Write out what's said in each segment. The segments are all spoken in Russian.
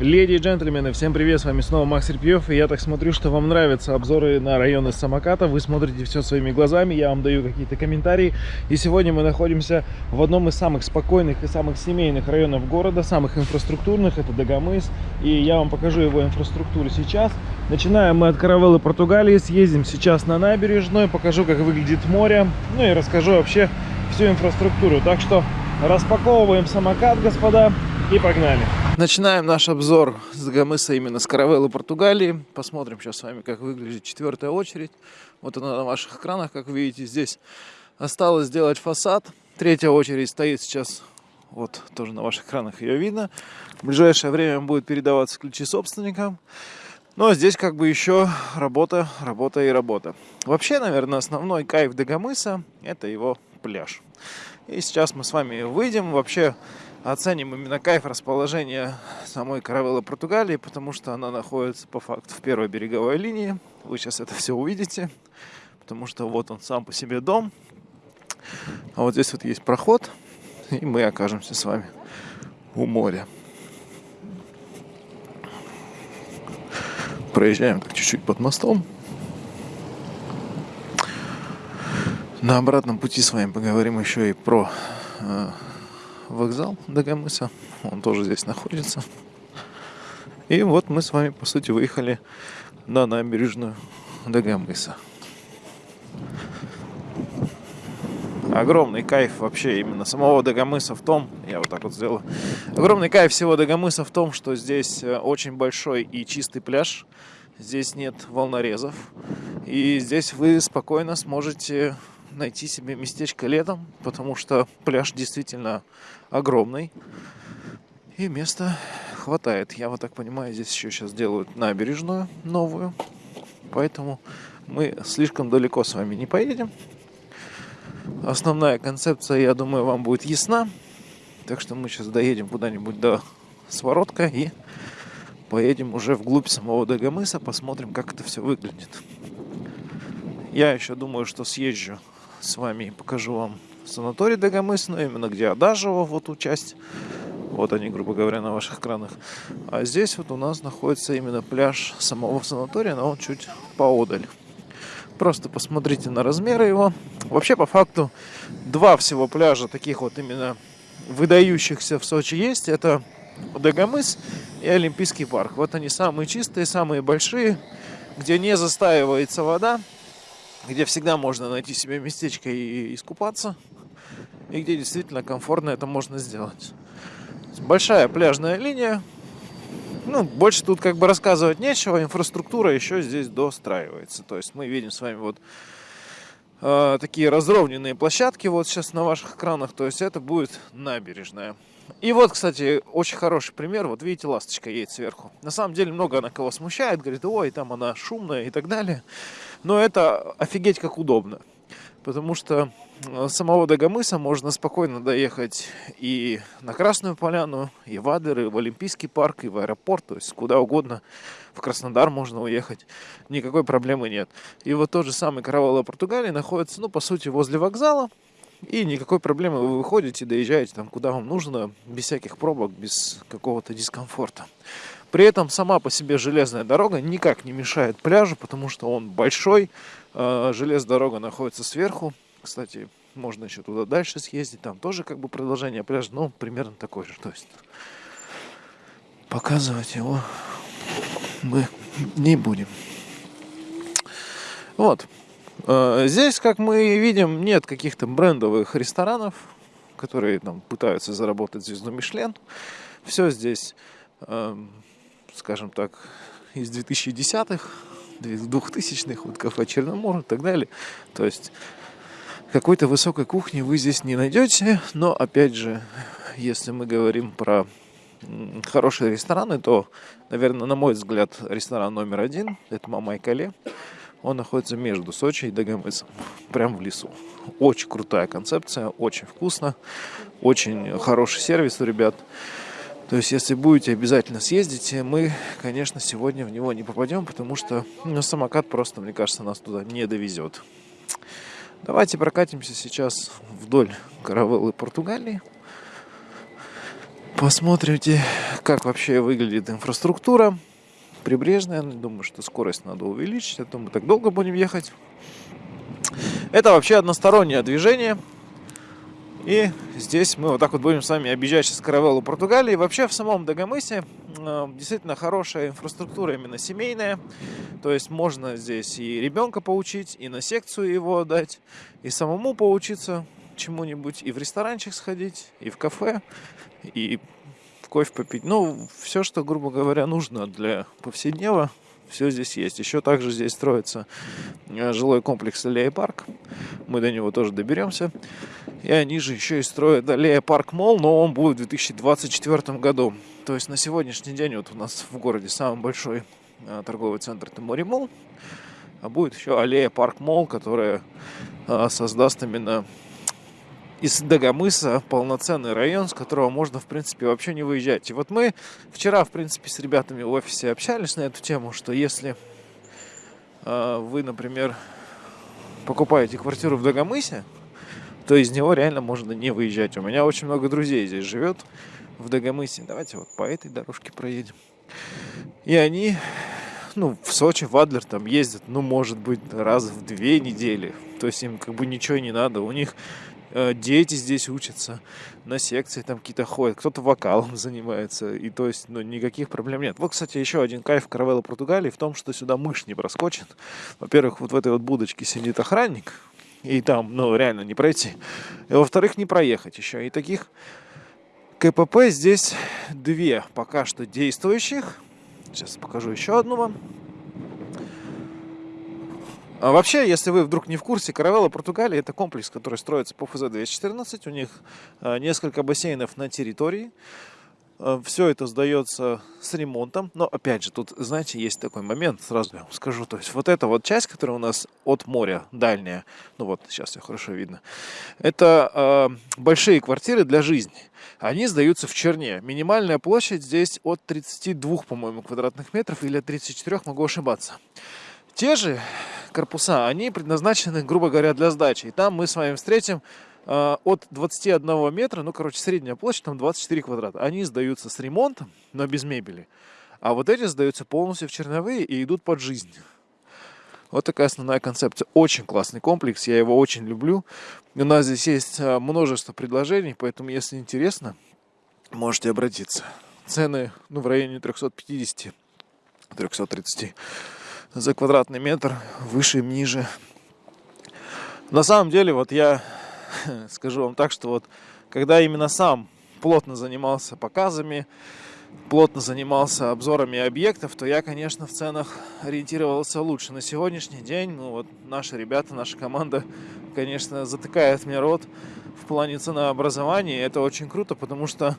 Леди и джентльмены, всем привет, с вами снова Макс Репьев, и я так смотрю, что вам нравятся обзоры на районы самоката, вы смотрите все своими глазами, я вам даю какие-то комментарии, и сегодня мы находимся в одном из самых спокойных и самых семейных районов города, самых инфраструктурных, это Дагомыс, и я вам покажу его инфраструктуру сейчас. Начинаем мы от Каравеллы Португалии, съездим сейчас на набережную, покажу, как выглядит море, ну и расскажу вообще всю инфраструктуру, так что распаковываем самокат, господа, и погнали. Начинаем наш обзор с Гамыса именно с Каравеллы Португалии. Посмотрим сейчас с вами, как выглядит четвертая очередь. Вот она на ваших экранах, как видите, здесь осталось сделать фасад. Третья очередь стоит сейчас, вот тоже на ваших экранах ее видно. В ближайшее время будет передаваться ключи собственникам. Но здесь как бы еще работа, работа и работа. Вообще, наверное, основной кайф Дагомыса – это его пляж. И сейчас мы с вами выйдем. Вообще, оценим именно кайф расположения самой каравеллы Португалии, потому что она находится по факту в первой береговой линии. Вы сейчас это все увидите, потому что вот он сам по себе дом. А вот здесь вот есть проход, и мы окажемся с вами у моря. Проезжаем так чуть-чуть под мостом. На обратном пути с вами поговорим еще и про э, вокзал Дагомыса. Он тоже здесь находится. И вот мы с вами, по сути, выехали на набережную Дагомыса. Огромный кайф вообще именно самого Дагомыса в том, я вот так вот сделаю, огромный кайф всего Дагомыса в том, что здесь э, очень большой и чистый пляж, здесь нет волнорезов, и здесь вы спокойно сможете найти себе местечко летом, потому что пляж действительно огромный. И места хватает. Я вот так понимаю, здесь еще сейчас делают набережную новую. Поэтому мы слишком далеко с вами не поедем. Основная концепция, я думаю, вам будет ясна. Так что мы сейчас доедем куда-нибудь до Своротка и поедем уже вглубь самого Дагомыса, посмотрим, как это все выглядит. Я еще думаю, что съезжу с вами покажу вам санаторий Дагомыс, ну именно где Адажево, вот ту часть. Вот они, грубо говоря, на ваших экранах. А здесь вот у нас находится именно пляж самого санатория, но он чуть поодаль. Просто посмотрите на размеры его. Вообще, по факту, два всего пляжа таких вот именно выдающихся в Сочи есть. Это Дагомыс и Олимпийский парк. Вот они самые чистые, самые большие, где не застаивается вода где всегда можно найти себе местечко и искупаться, и где действительно комфортно это можно сделать. Большая пляжная линия, ну, больше тут как бы рассказывать нечего, инфраструктура еще здесь достраивается. То есть мы видим с вами вот э, такие разровненные площадки вот сейчас на ваших экранах, то есть это будет набережная. И вот, кстати, очень хороший пример. Вот видите, ласточка едет сверху. На самом деле много она кого смущает. Говорит, ой, там она шумная и так далее. Но это офигеть как удобно. Потому что э, с самого Дагомыса можно спокойно доехать и на Красную Поляну, и в Адер, и в Олимпийский парк, и в аэропорт, то есть куда угодно. В Краснодар можно уехать, никакой проблемы нет. И вот тот же самый Каравелла Португалии находится, ну, по сути, возле вокзала. И никакой проблемы вы выходите, доезжаете там, куда вам нужно, без всяких пробок, без какого-то дискомфорта. При этом сама по себе железная дорога никак не мешает пляжу, потому что он большой. А, железная дорога находится сверху. Кстати, можно еще туда дальше съездить. Там тоже как бы продолжение пляжа, но примерно такой же. То есть показывать его мы не будем. Вот. А, здесь, как мы видим, нет каких-то брендовых ресторанов, которые там пытаются заработать звезду Мишлен. Все здесь скажем так, из 2010-х, 2000-х, вот кафе Черномор и так далее. То есть какой-то высокой кухни вы здесь не найдете, но опять же, если мы говорим про хорошие рестораны, то, наверное, на мой взгляд, ресторан номер один – это Мама Кале. Он находится между Сочи и Дагомысом, прям в лесу. Очень крутая концепция, очень вкусно, очень хороший сервис у ребят. То есть, если будете, обязательно съездите. Мы, конечно, сегодня в него не попадем, потому что ну, самокат просто, мне кажется, нас туда не довезет. Давайте прокатимся сейчас вдоль каравеллы Португалии. Посмотрите, как вообще выглядит инфраструктура прибрежная. Думаю, что скорость надо увеличить, а то мы так долго будем ехать. Это вообще одностороннее движение. И здесь мы вот так вот будем с вами объезжать сейчас каравеллу Португалии. Вообще в самом Дагомысе э, действительно хорошая инфраструктура, именно семейная. То есть можно здесь и ребенка поучить, и на секцию его отдать, и самому поучиться чему-нибудь, и в ресторанчик сходить, и в кафе, и кофе попить. Ну, все, что, грубо говоря, нужно для повседнева, все здесь есть. Еще также здесь строится э, жилой комплекс Аллея Парк. Мы до него тоже доберемся. И они же еще и строят Аллея Парк Мол, но он будет в 2024 году. То есть на сегодняшний день вот у нас в городе самый большой э, торговый центр Тимори Мол. А будет еще Аллея Парк Мол, которая э, создаст именно из Дагомыса полноценный район, с которого можно, в принципе, вообще не выезжать. И вот мы вчера, в принципе, с ребятами в офисе общались на эту тему, что если э, вы, например, покупаете квартиру в Дагомысе, то из него реально можно не выезжать. У меня очень много друзей здесь живет в Дагомысе. Давайте вот по этой дорожке проедем. И они, ну, в Сочи, в Адлер там ездят, ну, может быть, раз в две недели. То есть им как бы ничего не надо. У них дети здесь учатся, на секции там какие-то ходят, кто-то вокалом занимается, и то есть, ну, никаких проблем нет. Вот, кстати, еще один кайф каравелла Португалии в том, что сюда мышь не проскочит. Во-первых, вот в этой вот будочке сидит охранник, и там, ну, реально не пройти. И, во-вторых, не проехать еще. И таких КПП здесь две пока что действующих. Сейчас покажу еще одну вам. А вообще, если вы вдруг не в курсе, Каравелла Португалия это комплекс, который строится по ФЗ-214. У них а, несколько бассейнов на территории. А, Все это сдается с ремонтом. Но опять же, тут, знаете, есть такой момент, сразу я вам скажу. То есть вот эта вот часть, которая у нас от моря дальняя, ну вот сейчас все хорошо видно, это э, большие квартиры для жизни. Они сдаются в Черне. Минимальная площадь здесь от 32, по-моему, квадратных метров или от 34, могу ошибаться. Те же корпуса, они предназначены, грубо говоря, для сдачи. И там мы с вами встретим э, от 21 метра, ну, короче, средняя площадь, там 24 квадрата. Они сдаются с ремонтом, но без мебели. А вот эти сдаются полностью в черновые и идут под жизнь. Вот такая основная концепция. Очень классный комплекс, я его очень люблю. У нас здесь есть э, множество предложений, поэтому, если интересно, можете обратиться. Цены ну, в районе 350-330 за квадратный метр, выше, ниже. На самом деле, вот я скажу вам так, что вот когда именно сам плотно занимался показами, плотно занимался обзорами объектов, то я, конечно, в ценах ориентировался лучше. На сегодняшний день, ну вот наши ребята, наша команда, конечно, затыкает мне рот в плане ценообразования. И это очень круто, потому что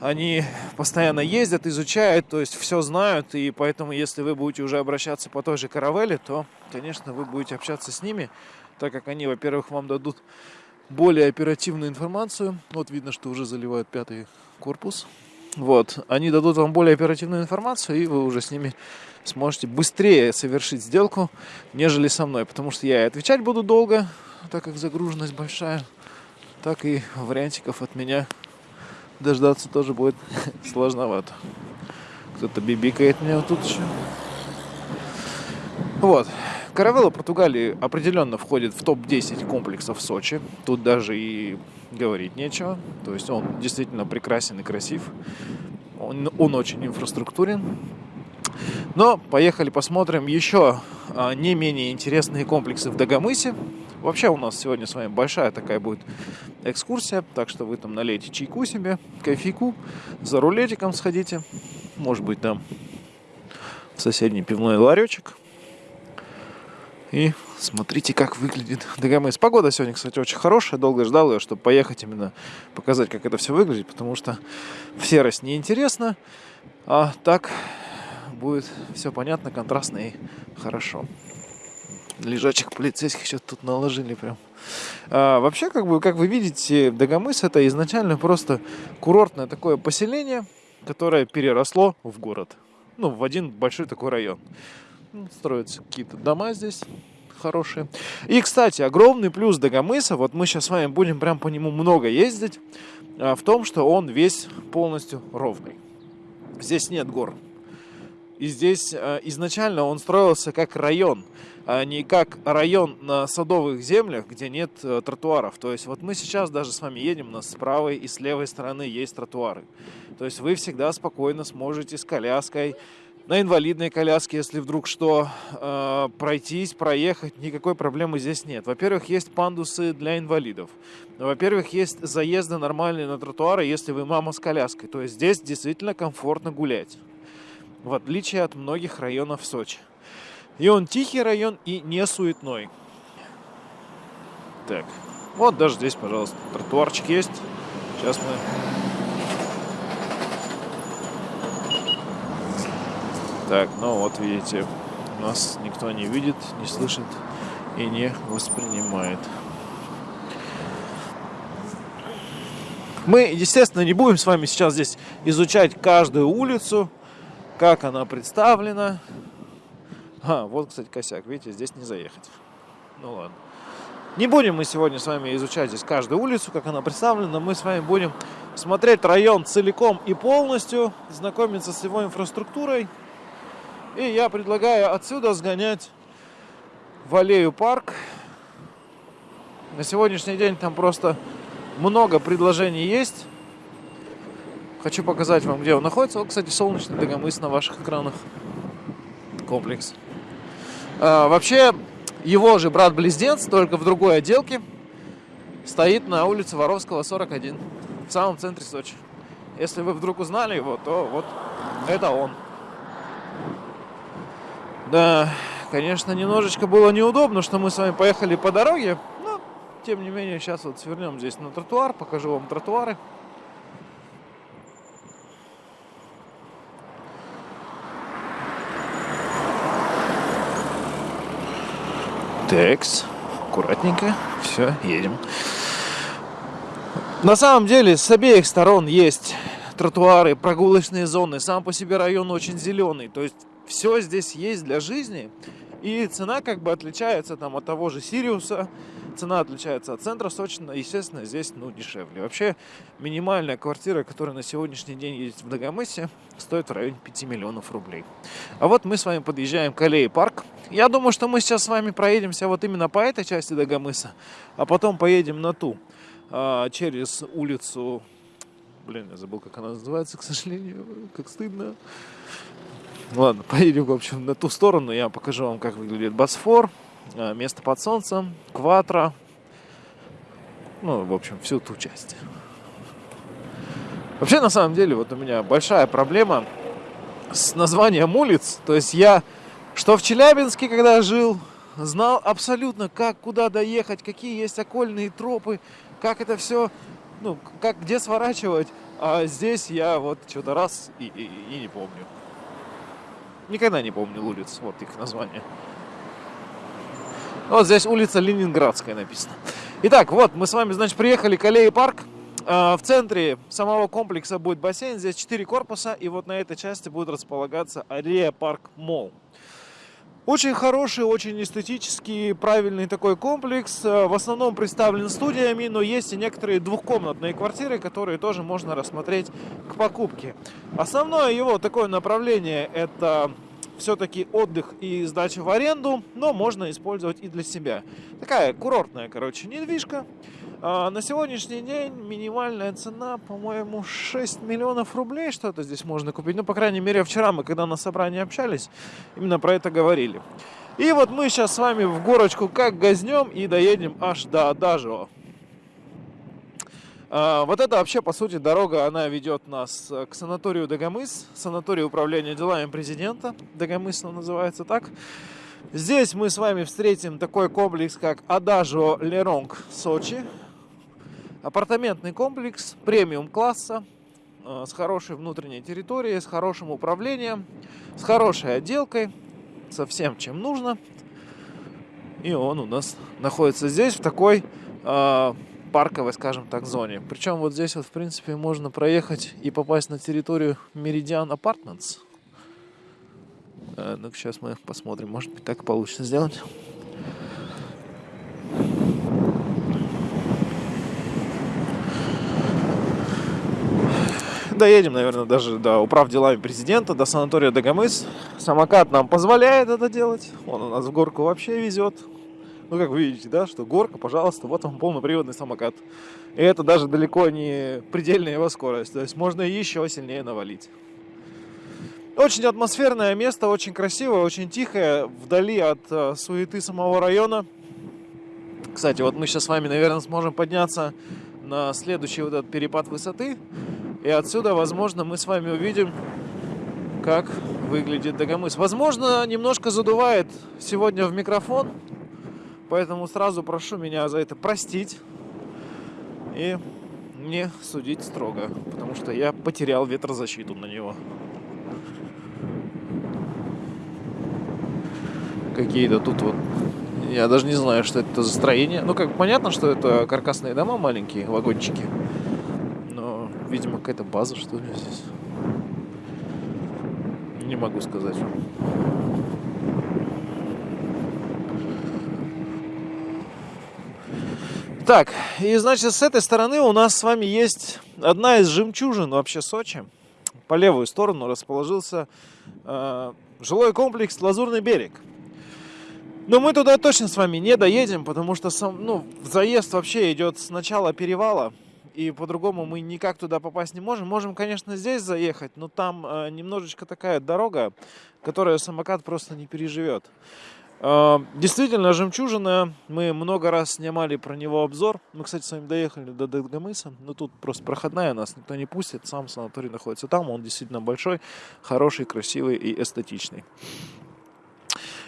они постоянно ездят, изучают, то есть все знают, и поэтому, если вы будете уже обращаться по той же каравелле, то, конечно, вы будете общаться с ними, так как они, во-первых, вам дадут более оперативную информацию. Вот видно, что уже заливают пятый корпус. Вот, они дадут вам более оперативную информацию, и вы уже с ними сможете быстрее совершить сделку, нежели со мной, потому что я и отвечать буду долго, так как загруженность большая, так и вариантиков от меня дождаться тоже будет сложновато. Кто-то бибикает меня вот тут еще. Вот. Каравелла Португалии определенно входит в топ-10 комплексов Сочи. Тут даже и говорить нечего. То есть он действительно прекрасен и красив. Он, он очень инфраструктурен. Но поехали посмотрим еще а, не менее интересные комплексы в Дагомысе. Вообще у нас сегодня с вами большая такая будет экскурсия, так что вы там налейте чайку себе, кофейку, за рулетиком сходите, может быть там в соседний пивной ларечек. И смотрите, как выглядит Дагомыс. Погода сегодня, кстати, очень хорошая. Долго ждал ее, чтобы поехать именно показать, как это все выглядит, потому что в серость неинтересно, а так будет все понятно, контрастно и хорошо лежачих полицейских сейчас тут наложили прям. А, вообще, как бы, как вы видите, Дагомыс это изначально просто курортное такое поселение, которое переросло в город. Ну, в один большой такой район. Ну, строятся какие-то дома здесь хорошие. И, кстати, огромный плюс Дагомыса, вот мы сейчас с вами будем прям по нему много ездить, а, в том, что он весь полностью ровный. Здесь нет гор. И здесь э, изначально он строился как район, а не как район на садовых землях, где нет э, тротуаров. То есть вот мы сейчас даже с вами едем, у нас с правой и с левой стороны есть тротуары. То есть вы всегда спокойно сможете с коляской, на инвалидной коляске, если вдруг что, э, пройтись, проехать, никакой проблемы здесь нет. Во-первых, есть пандусы для инвалидов. Во-первых, есть заезды нормальные на тротуары, если вы мама с коляской. То есть здесь действительно комфортно гулять в отличие от многих районов Сочи. И он тихий район и не суетной. Так, вот даже здесь, пожалуйста, тротуарчик есть. Сейчас мы... Так, ну вот видите, нас никто не видит, не слышит и не воспринимает. Мы, естественно, не будем с вами сейчас здесь изучать каждую улицу, как она представлена. А, вот, кстати, косяк. Видите, здесь не заехать. Ну ладно. Не будем мы сегодня с вами изучать здесь каждую улицу, как она представлена. Мы с вами будем смотреть район целиком и полностью, знакомиться с его инфраструктурой. И я предлагаю отсюда сгонять в аллею парк. На сегодняшний день там просто много предложений есть. Хочу показать вам, где он находится. Вот, кстати, солнечный Дагомыс на ваших экранах. Комплекс. А, вообще, его же брат-близнец, только в другой отделке, стоит на улице Воровского, 41, в самом центре Сочи. Если вы вдруг узнали его, то вот это он. Да, конечно, немножечко было неудобно, что мы с вами поехали по дороге, но, тем не менее, сейчас вот свернем здесь на тротуар, покажу вам тротуары. Текс. Аккуратненько. Все, едем. На самом деле, с обеих сторон есть тротуары, прогулочные зоны. Сам по себе район очень зеленый. То есть все здесь есть для жизни. И цена как бы отличается там от того же Сириуса, цена отличается от центра Сочи, естественно, здесь ну, дешевле. Вообще минимальная квартира, которая на сегодняшний день есть в Дагомысе, стоит в районе 5 миллионов рублей. А вот мы с вами подъезжаем к аллее парк. Я думаю, что мы сейчас с вами проедемся вот именно по этой части Дагомыса, а потом поедем на ту, а, через улицу... Блин, я забыл, как она называется, к сожалению, как стыдно. Ладно, поедем, в общем, на ту сторону. Я покажу вам, как выглядит Босфор, место под солнцем, Кватро. Ну, в общем, всю ту часть. Вообще, на самом деле, вот у меня большая проблема с названием улиц. То есть я, что в Челябинске, когда жил, знал абсолютно, как, куда доехать, какие есть окольные тропы, как это все, ну, как, где сворачивать. А здесь я вот что-то раз и, и, и не помню. Никогда не помню улиц, вот их название. Вот здесь улица Ленинградская написано. Итак, вот мы с вами, значит, приехали к аллее парк. А, в центре самого комплекса будет бассейн, здесь 4 корпуса, и вот на этой части будет располагаться аллея парк Молл. Очень хороший, очень эстетический, правильный такой комплекс. Э, в основном представлен студиями, но есть и некоторые двухкомнатные квартиры, которые тоже можно рассмотреть к покупке. Основное его такое направление это все-таки отдых и сдача в аренду, но можно использовать и для себя. Такая курортная, короче, недвижка. А на сегодняшний день минимальная цена, по-моему, 6 миллионов рублей что-то здесь можно купить. Ну, по крайней мере, вчера мы, когда на собрании общались, именно про это говорили. И вот мы сейчас с вами в горочку как газнем и доедем аж до Адажио. А, вот это вообще, по сути, дорога, она ведет нас к санаторию Дагомыс, санаторию управления делами президента. Дагомыс он называется так. Здесь мы с вами встретим такой комплекс, как Адажо Леронг Сочи. Апартаментный комплекс премиум класса э, с хорошей внутренней территорией, с хорошим управлением, с хорошей отделкой, со всем, чем нужно. И он у нас находится здесь, в такой э, парковой, скажем так, зоне. Причем вот здесь вот, в принципе, можно проехать и попасть на территорию Meridian Apartments. Э, ну сейчас мы посмотрим, может быть, так получится сделать. доедем, наверное, даже до управ делами президента, до санатория Дагомыс. Самокат нам позволяет это делать. Он у нас в горку вообще везет. Ну, как вы видите, да, что горка, пожалуйста, вот вам полноприводный самокат. И это даже далеко не предельная его скорость. То есть можно еще сильнее навалить. Очень атмосферное место, очень красивое, очень тихое, вдали от э, суеты самого района. Кстати, вот мы сейчас с вами, наверное, сможем подняться на следующий вот этот перепад высоты. И отсюда, возможно, мы с вами увидим, как выглядит Дагомыс. Возможно, немножко задувает сегодня в микрофон, поэтому сразу прошу меня за это простить и не судить строго, потому что я потерял ветрозащиту на него. Какие-то тут вот я даже не знаю, что это за строение. Ну, как понятно, что это каркасные дома маленькие, вагончики. Но, видимо, какая-то база, что ли, здесь. Не могу сказать. Так, и значит, с этой стороны у нас с вами есть одна из жемчужин вообще Сочи. По левую сторону расположился э, жилой комплекс Лазурный берег. Но мы туда точно с вами не доедем, потому что сам, ну, заезд вообще идет с начала перевала. И по-другому мы никак туда попасть не можем. Можем, конечно, здесь заехать, но там э, немножечко такая дорога, которую самокат просто не переживет. Э, действительно, жемчужина. Мы много раз снимали про него обзор. Мы, кстати, с вами доехали до Дагомыса. Но тут просто проходная, нас никто не пустит. Сам санаторий находится там. Он действительно большой, хороший, красивый и эстетичный.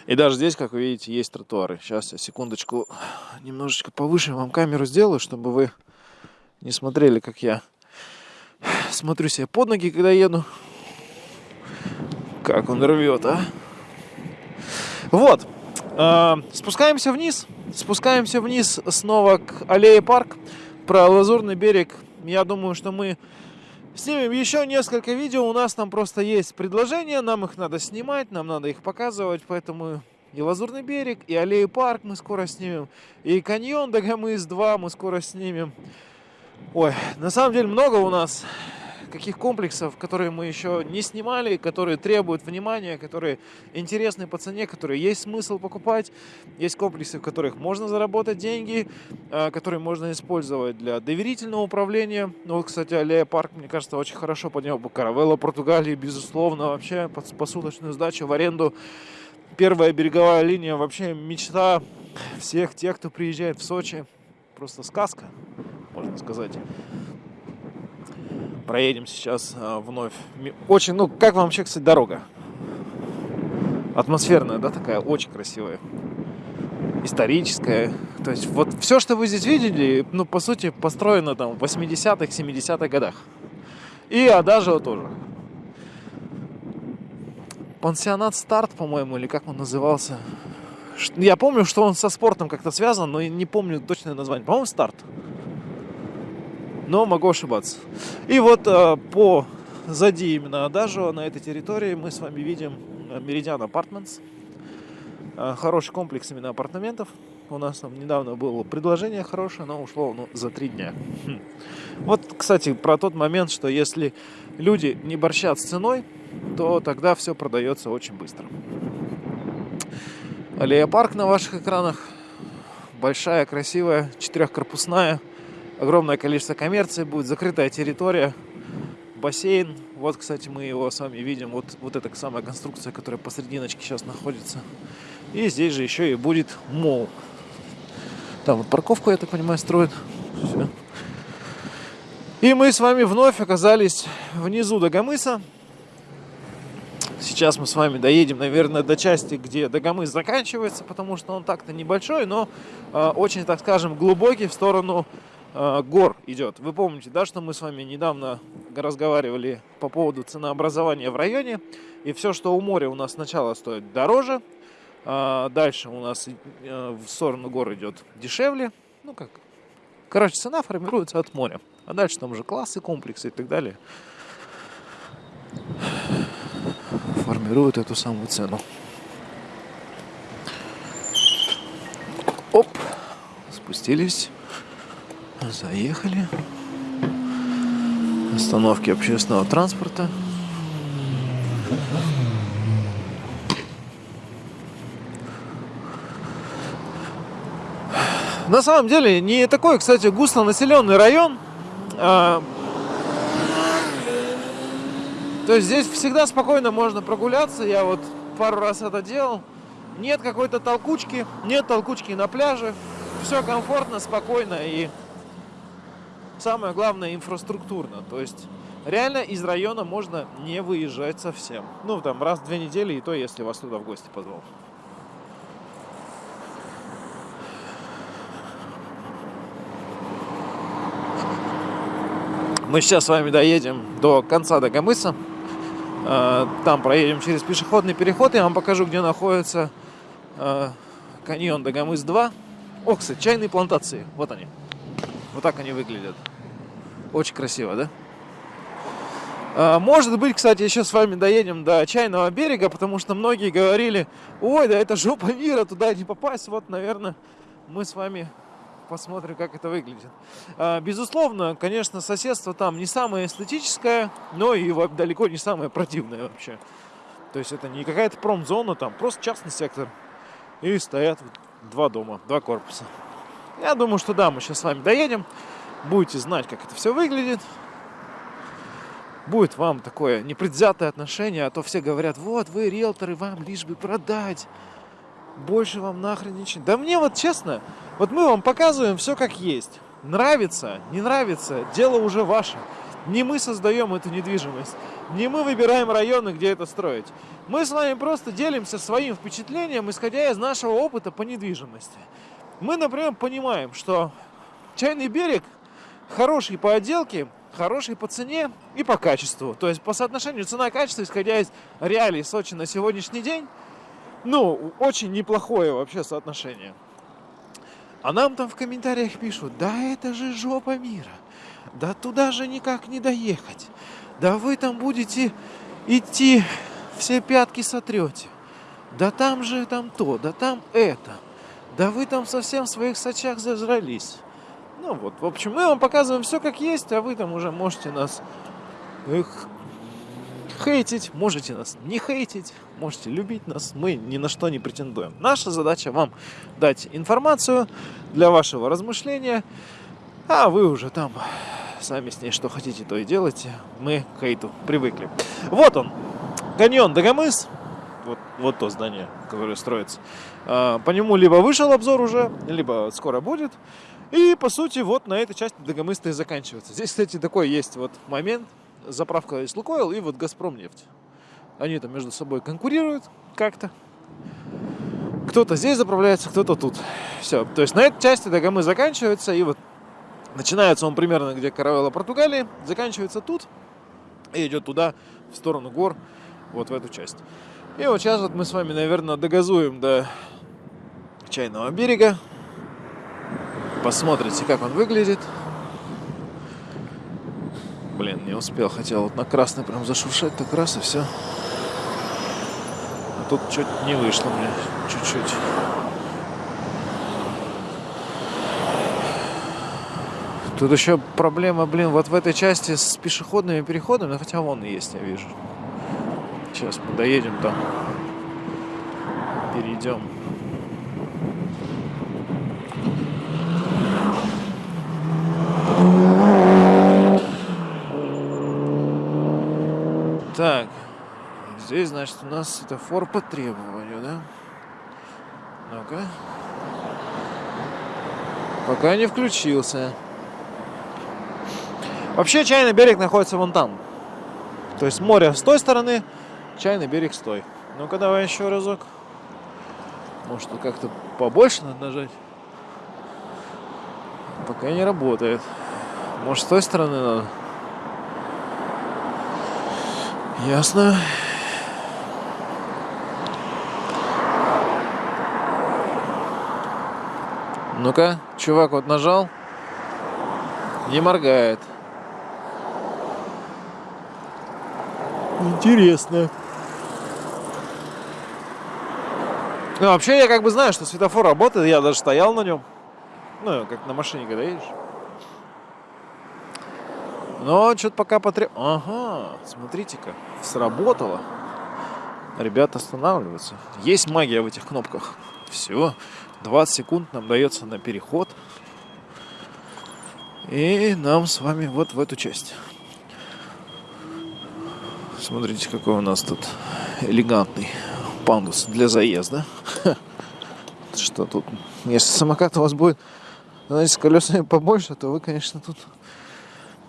И даже здесь, как вы видите, есть тротуары. Сейчас я секундочку немножечко повыше вам камеру сделаю, чтобы вы не смотрели, как я смотрю себе под ноги, когда еду. Как он рвет, а? Вот. Э, спускаемся вниз. Спускаемся вниз снова к аллее парк. Про Лазурный берег. Я думаю, что мы Снимем еще несколько видео, у нас там просто есть предложения, нам их надо снимать, нам надо их показывать, поэтому и Лазурный берег, и Аллею парк мы скоро снимем, и каньон Дагомыс 2 мы скоро снимем. Ой, на самом деле много у нас каких комплексов, которые мы еще не снимали, которые требуют внимания, которые интересны по цене, которые есть смысл покупать. Есть комплексы, в которых можно заработать деньги, а, которые можно использовать для доверительного управления. Ну, вот, кстати, Аллея Парк, мне кажется, очень хорошо поднял бы Каравелла Португалии, безусловно, вообще под посуточную сдачу в аренду. Первая береговая линия вообще мечта всех тех, кто приезжает в Сочи. Просто сказка, можно сказать проедем сейчас а, вновь. Очень, ну, как вам вообще, кстати, дорога? Атмосферная, да, такая, очень красивая. Историческая. То есть вот все, что вы здесь видели, ну, по сути, построено там в 80-х, 70-х годах. И Адажио тоже. Пансионат Старт, по-моему, или как он назывался. Я помню, что он со спортом как-то связан, но не помню точное название. По-моему, Старт но могу ошибаться. И вот э, по зади именно Адажио на этой территории мы с вами видим Meridian Apartments. Э, хороший комплекс именно апартаментов. У нас там недавно было предложение хорошее, но ушло ну, за три дня. Хм. Вот, кстати, про тот момент, что если люди не борщат с ценой, то тогда все продается очень быстро. Аллея парк на ваших экранах. Большая, красивая, четырехкорпусная огромное количество коммерции будет, закрытая территория, бассейн. Вот, кстати, мы его с вами видим. Вот, вот эта самая конструкция, которая посрединочке сейчас находится. И здесь же еще и будет мол. Там вот парковку, я так понимаю, строят. Все. И мы с вами вновь оказались внизу Дагомыса. Сейчас мы с вами доедем, наверное, до части, где Дагомыс заканчивается, потому что он так-то небольшой, но э, очень, так скажем, глубокий в сторону гор идет. Вы помните, да, что мы с вами недавно разговаривали по поводу ценообразования в районе. И все, что у моря у нас сначала стоит дороже, а дальше у нас э, в сторону гор идет дешевле. Ну как, короче, цена формируется от моря. А дальше там уже классы, комплексы и так далее формируют эту самую цену. Оп, спустились. Заехали. Остановки общественного транспорта. На самом деле не такой, кстати, густонаселенный район. А, то есть здесь всегда спокойно можно прогуляться. Я вот пару раз это делал. Нет какой-то толкучки, нет толкучки на пляже. Все комфортно, спокойно и самое главное инфраструктурно. То есть реально из района можно не выезжать совсем. Ну, там раз в две недели, и то, если вас туда в гости позвал. Мы сейчас с вами доедем до конца Дагомыса. А, там проедем через пешеходный переход. Я вам покажу, где находится а, каньон Дагомыс-2. О, кстати, чайные плантации. Вот они. Вот так они выглядят. Очень красиво, да? А, может быть, кстати, еще с вами доедем до чайного берега, потому что многие говорили, ой, да это жопа мира, туда не попасть. Вот, наверное, мы с вами посмотрим, как это выглядит. А, безусловно, конечно, соседство там не самое эстетическое, но и далеко не самое противное вообще. То есть это не какая-то промзона, там просто частный сектор. И стоят два дома, два корпуса. Я думаю, что да, мы сейчас с вами доедем. Будете знать, как это все выглядит. Будет вам такое непредвзятое отношение, а то все говорят, вот вы риэлторы, вам лишь бы продать больше вам нахрен ничего. Да мне вот честно, вот мы вам показываем все как есть. Нравится, не нравится, дело уже ваше. Не мы создаем эту недвижимость, не мы выбираем районы, где это строить. Мы с вами просто делимся своим впечатлением, исходя из нашего опыта по недвижимости. Мы, например, понимаем, что чайный берег хороший по отделке, хороший по цене и по качеству. То есть по соотношению цена-качество, исходя из реалий Сочи на сегодняшний день, ну, очень неплохое вообще соотношение. А нам там в комментариях пишут, да это же жопа мира. Да туда же никак не доехать. Да вы там будете идти, все пятки сотрете. Да там же там то, да там это. Да вы там совсем в своих сочах зажрались. Ну вот, в общем, мы вам показываем все как есть, а вы там уже можете нас их хейтить, можете нас не хейтить, можете любить нас, мы ни на что не претендуем. Наша задача вам дать информацию для вашего размышления, а вы уже там сами с ней что хотите, то и делайте. Мы к хейту привыкли. Вот он, каньон Дагомыс, вот, вот то здание, которое строится. А, по нему либо вышел обзор уже, либо скоро будет. И, по сути, вот на этой части Дагомыс-то и заканчивается. Здесь, кстати, такой есть вот момент, заправка есть Лукойл и вот Газпром нефть. Они там между собой конкурируют как-то. Кто-то здесь заправляется, кто-то тут. Все. То есть на этой части Дагомы заканчивается. И вот начинается он примерно где Каравелла, Португалии. Заканчивается тут. И идет туда, в сторону гор. Вот в эту часть. И вот сейчас вот мы с вами, наверное, догазуем до чайного берега. Посмотрите, как он выглядит. Блин, не успел. Хотел вот на красный прям зашуршать так раз и все. А тут чуть не вышло мне. Чуть-чуть. Тут еще проблема, блин, вот в этой части с пешеходными переходами, хотя вон и есть, я вижу. Сейчас мы доедем там. Перейдем. Так, здесь, значит, у нас светофор по требованию, да? Ну-ка. Пока не включился. Вообще, чайный берег находится вон там. То есть море с той стороны, чайный берег с той. Ну-ка, давай еще разок. Может, как-то побольше надо нажать? Пока не работает. Может, с той стороны надо? Ясно. Ну-ка, чувак вот нажал. Не моргает. Интересно. Ну, вообще, я как бы знаю, что светофор работает. Я даже стоял на нем. Ну, как на машине, когда едешь. Но что-то пока потреб... Ага, смотрите-ка, сработало. Ребята останавливаются. Есть магия в этих кнопках. Все, 20 секунд нам дается на переход. И нам с вами вот в эту часть. Смотрите, какой у нас тут элегантный пандус для заезда. Что тут? Если самокат у вас будет, знаете, с колесами побольше, то вы, конечно, тут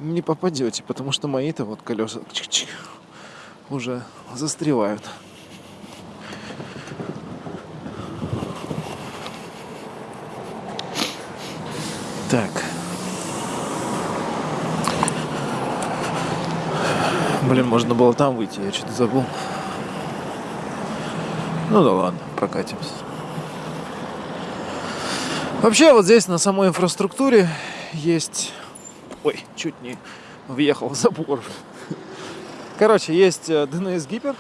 не попадете, потому что мои-то вот колеса чик -чик, уже застревают. Так. Блин, можно было там выйти, я что-то забыл. Ну да ладно, прокатимся. Вообще вот здесь на самой инфраструктуре есть... Ой, чуть не въехал в забор. Короче, есть DNS Гипер,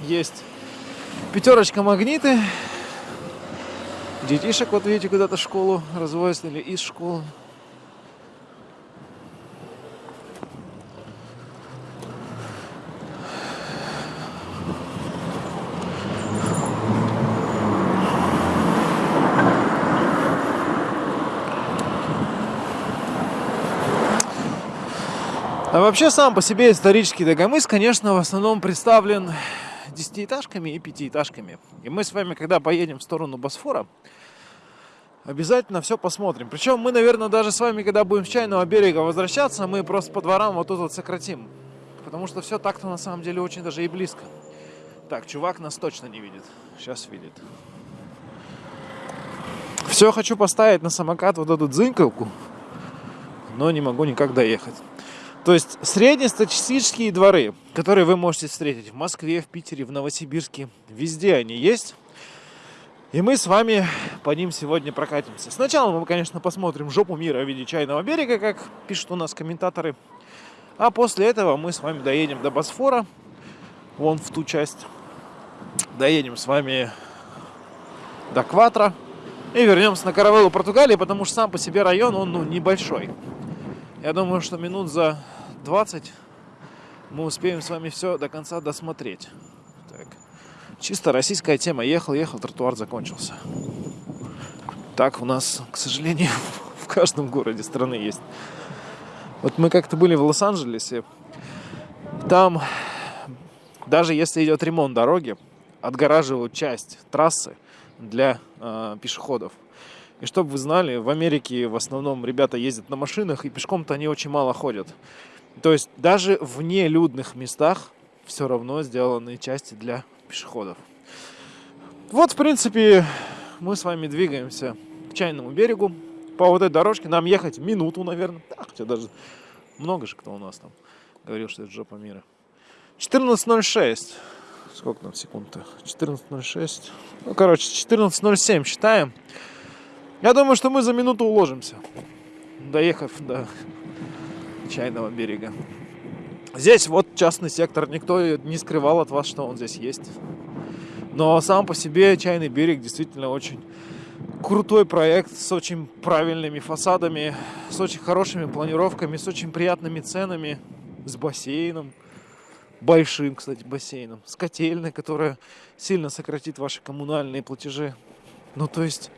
есть пятерочка магниты. Детишек, вот видите, куда-то в школу развозят или из школы. А вообще сам по себе исторический Дагомыс, конечно, в основном представлен десятиэтажками и пятиэтажками. И мы с вами, когда поедем в сторону Босфора, обязательно все посмотрим. Причем мы, наверное, даже с вами, когда будем с чайного берега возвращаться, мы просто по дворам вот тут вот сократим. Потому что все так-то на самом деле очень даже и близко. Так, чувак нас точно не видит. Сейчас видит. Все хочу поставить на самокат вот эту дзынькалку, но не могу никак доехать. То есть среднестатистические дворы, которые вы можете встретить в Москве, в Питере, в Новосибирске, везде они есть. И мы с вами по ним сегодня прокатимся. Сначала мы, конечно, посмотрим жопу мира в виде чайного берега, как пишут у нас комментаторы. А после этого мы с вами доедем до Босфора, вон в ту часть. Доедем с вами до Кватра и вернемся на Каравеллу Португалии, потому что сам по себе район, он ну, небольшой. Я думаю, что минут за 20 мы успеем с вами все до конца досмотреть. Чисто российская тема. Ехал, ехал, тротуар закончился. Так у нас, к сожалению, в каждом городе страны есть. Вот мы как-то были в Лос-Анджелесе. Там, даже если идет ремонт дороги, отгораживают часть трассы для э, пешеходов. И чтобы вы знали, в Америке в основном ребята ездят на машинах, и пешком-то они очень мало ходят. То есть даже в нелюдных местах все равно сделаны части для пешеходов. Вот, в принципе, мы с вами двигаемся к чайному берегу. По вот этой дорожке нам ехать минуту, наверное. Да, хотя даже много же кто у нас там говорил, что это жопа мира. 14.06. Сколько там секунд-то? 14.06. Ну, короче, 14.07 считаем. Я думаю, что мы за минуту уложимся, доехав до чайного берега. Здесь вот частный сектор, никто не скрывал от вас, что он здесь есть. Но сам по себе чайный берег действительно очень крутой проект с очень правильными фасадами, с очень хорошими планировками, с очень приятными ценами, с бассейном, большим, кстати, бассейном, с котельной, которая сильно сократит ваши коммунальные платежи. Ну, то есть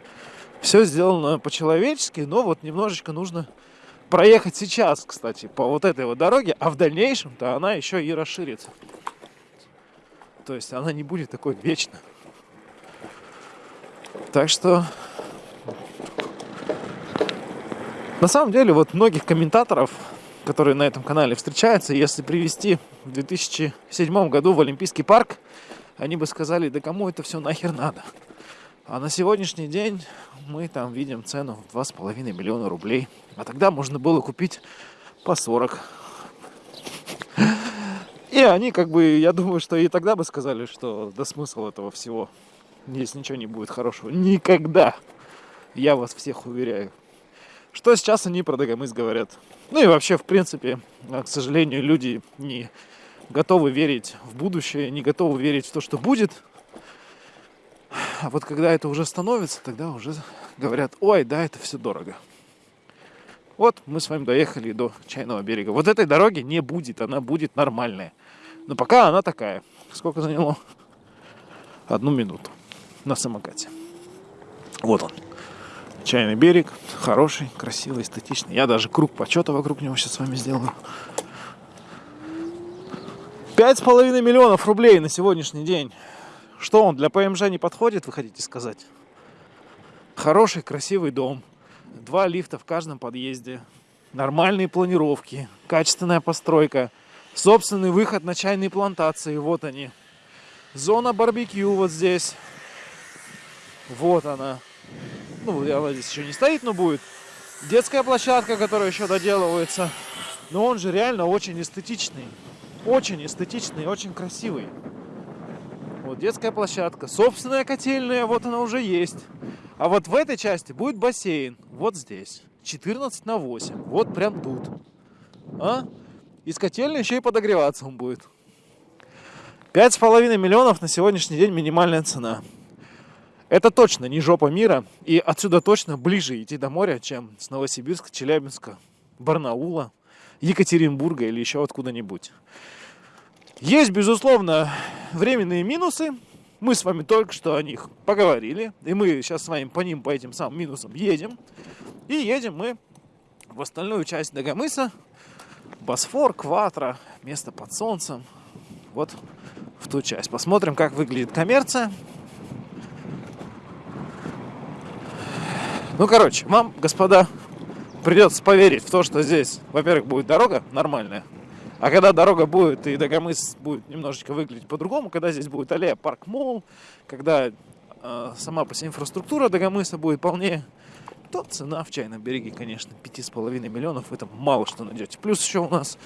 все сделано по-человечески, но вот немножечко нужно проехать сейчас, кстати, по вот этой вот дороге, а в дальнейшем-то она еще и расширится. То есть она не будет такой вечно. Так что на самом деле вот многих комментаторов, которые на этом канале встречаются, если привести в 2007 году в Олимпийский парк, они бы сказали, да кому это все нахер надо. А на сегодняшний день мы там видим цену в 2,5 миллиона рублей. А тогда можно было купить по 40. И они как бы, я думаю, что и тогда бы сказали, что да смысл этого всего. Здесь ничего не будет хорошего. Никогда. Я вас всех уверяю. Что сейчас они про Дагомыс говорят. Ну и вообще, в принципе, к сожалению, люди не готовы верить в будущее, не готовы верить в то, что будет. А вот когда это уже становится, тогда уже говорят, ой, да, это все дорого. Вот мы с вами доехали до Чайного берега. Вот этой дороги не будет, она будет нормальная. Но пока она такая. Сколько заняло? Одну минуту на самокате. Вот он. Чайный берег. Хороший, красивый, эстетичный. Я даже круг почета вокруг него сейчас с вами сделаю. Пять с половиной миллионов рублей на сегодняшний день. Что он для ПМЖ не подходит, вы хотите сказать? Хороший, красивый дом. Два лифта в каждом подъезде. Нормальные планировки. Качественная постройка. Собственный выход на чайные плантации. Вот они. Зона барбекю вот здесь. Вот она. Ну, она здесь еще не стоит, но будет. Детская площадка, которая еще доделывается. Но он же реально очень эстетичный. Очень эстетичный, очень красивый. Вот детская площадка. Собственная котельная, вот она уже есть. А вот в этой части будет бассейн. Вот здесь. 14 на 8. Вот прям тут. А? Из котельной еще и подогреваться он будет. 5,5 миллионов на сегодняшний день минимальная цена. Это точно не жопа мира. И отсюда точно ближе идти до моря, чем с Новосибирска, Челябинска, Барнаула, Екатеринбурга или еще откуда-нибудь. Есть, безусловно, временные минусы. Мы с вами только что о них поговорили. И мы сейчас с вами по ним, по этим самым минусам едем. И едем мы в остальную часть Дагомыса. Босфор, Кватро, место под солнцем. Вот в ту часть. Посмотрим, как выглядит коммерция. Ну, короче, вам, господа, придется поверить в то, что здесь, во-первых, будет дорога нормальная, а когда дорога будет и Дагомыс будет немножечко выглядеть по-другому, когда здесь будет аллея парк мол, когда э, сама по себе инфраструктура Дагомыса будет полнее, то цена в чайном береге, конечно, 5,5 миллионов, это мало что найдете. Плюс еще у нас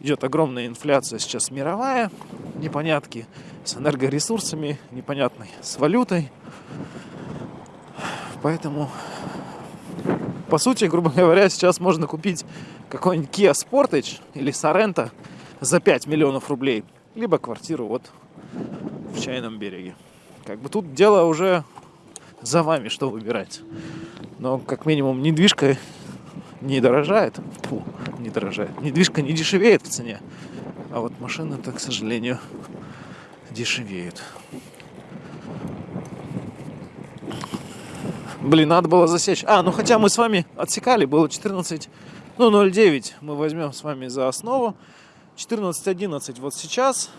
идет огромная инфляция сейчас мировая, непонятки с энергоресурсами, непонятной с валютой. Поэтому по сути, грубо говоря, сейчас можно купить какой-нибудь Kia Sportage или Sorento за 5 миллионов рублей. Либо квартиру вот в Чайном береге. Как бы тут дело уже за вами, что выбирать. Но как минимум недвижка не дорожает. Фу, не дорожает. Недвижка не дешевеет в цене. А вот машины-то, к сожалению, дешевеют. Блин, надо было засечь. А, ну хотя мы с вами отсекали, было 14, ну 0,9 мы возьмем с вами за основу. 14.11 вот сейчас.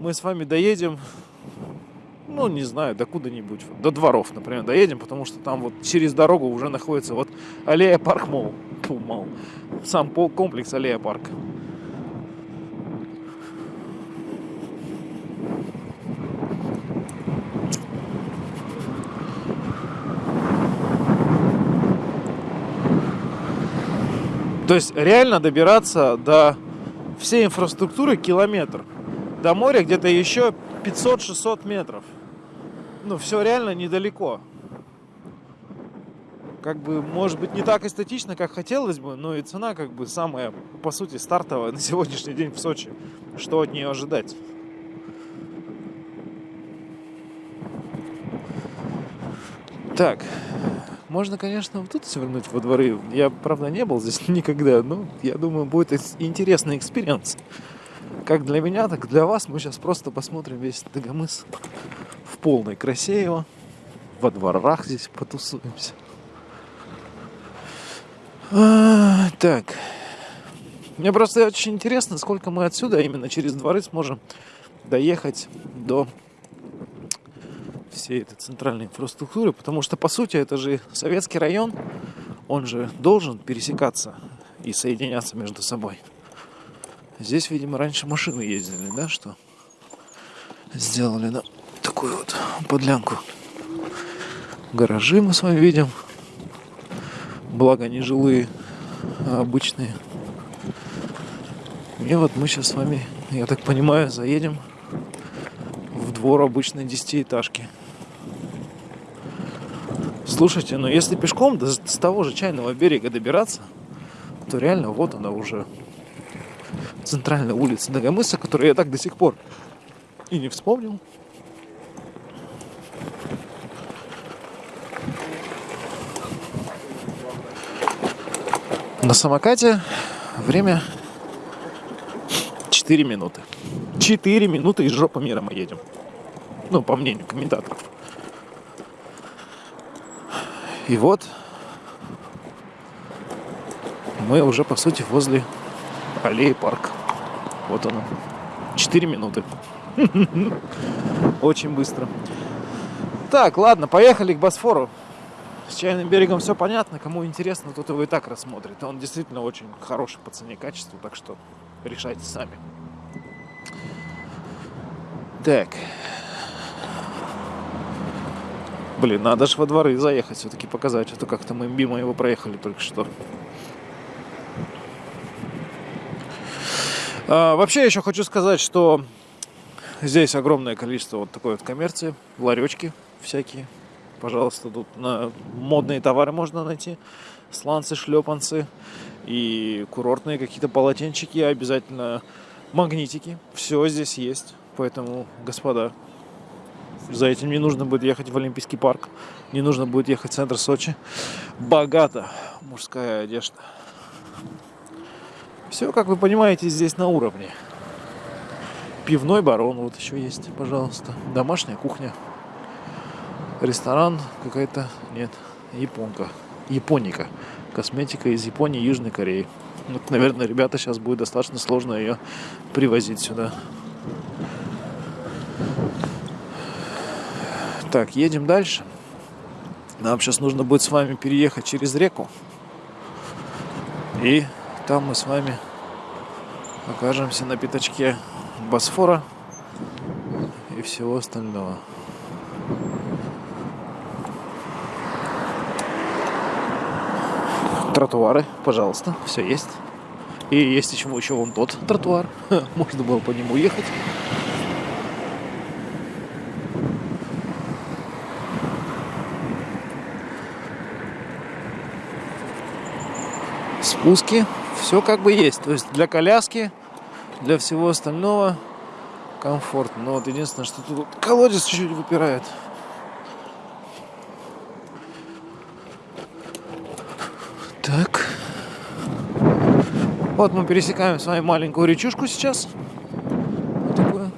Мы с вами доедем, ну не знаю, до куда-нибудь, до дворов, например, доедем, потому что там вот через дорогу уже находится вот аллея парк мол, мол, сам комплекс аллея парк. То есть реально добираться до всей инфраструктуры километр. До моря где-то еще 500-600 метров. Ну, все реально недалеко. Как бы, может быть, не так эстетично, как хотелось бы, но и цена, как бы, самая, по сути, стартовая на сегодняшний день в Сочи. Что от нее ожидать? Так, можно, конечно, вот тут свернуть во дворы. Я, правда, не был здесь никогда, но я думаю, будет интересный experience. Как для меня, так и для вас. Мы сейчас просто посмотрим весь Дагомыс в полной красе его. Во дворах здесь потусуемся. А, так. Мне просто очень интересно, сколько мы отсюда именно через дворы сможем доехать до всей этой центральной инфраструктуры, потому что, по сути, это же советский район, он же должен пересекаться и соединяться между собой. Здесь, видимо, раньше машины ездили, да, что сделали да, такую вот подлянку. Гаражи мы с вами видим. Благо не жилые, а обычные. И вот мы сейчас с вами, я так понимаю, заедем в двор обычной десятиэтажки. Слушайте, ну если пешком до, с того же чайного берега добираться, то реально вот она уже центральная улица Дагомыса, которую я так до сих пор и не вспомнил. На самокате время 4 минуты. 4 минуты из жопы мира мы едем. Ну, по мнению комментаторов. И вот мы уже, по сути, возле аллеи парк. Вот оно. 4 минуты. Очень быстро. Так, ладно, поехали к Босфору. С чайным берегом все понятно. Кому интересно, тот его и так рассмотрит. Он действительно очень хороший по цене и качеству, так что решайте сами. Так. Блин, надо же во дворы заехать, все-таки показать. А то как-то мы мимо его проехали только что. А, вообще еще хочу сказать, что здесь огромное количество вот такой вот коммерции, ларечки всякие. Пожалуйста, тут на модные товары можно найти. Сланцы, шлепанцы и курортные какие-то полотенчики, обязательно магнитики. Все здесь есть. Поэтому, господа, за этим не нужно будет ехать в Олимпийский парк, не нужно будет ехать в центр Сочи. Богато мужская одежда. Все, как вы понимаете, здесь на уровне. Пивной барон вот еще есть, пожалуйста. Домашняя кухня. Ресторан какая-то, нет, японка. Японика. Косметика из Японии Южной Кореи. Вот, наверное, ребята сейчас будет достаточно сложно ее привозить сюда. Так, едем дальше. Нам сейчас нужно будет с вами переехать через реку. И там мы с вами окажемся на пятачке Босфора и всего остального. Тротуары, пожалуйста, все есть. И есть еще, еще вон тот тротуар. Можно было по нему ехать. Спуски. Все как бы есть. То есть для коляски, для всего остального комфортно. Но вот единственное, что тут колодец чуть-чуть выпирает. Так. Вот мы пересекаем с вами маленькую речушку сейчас. Вот такую.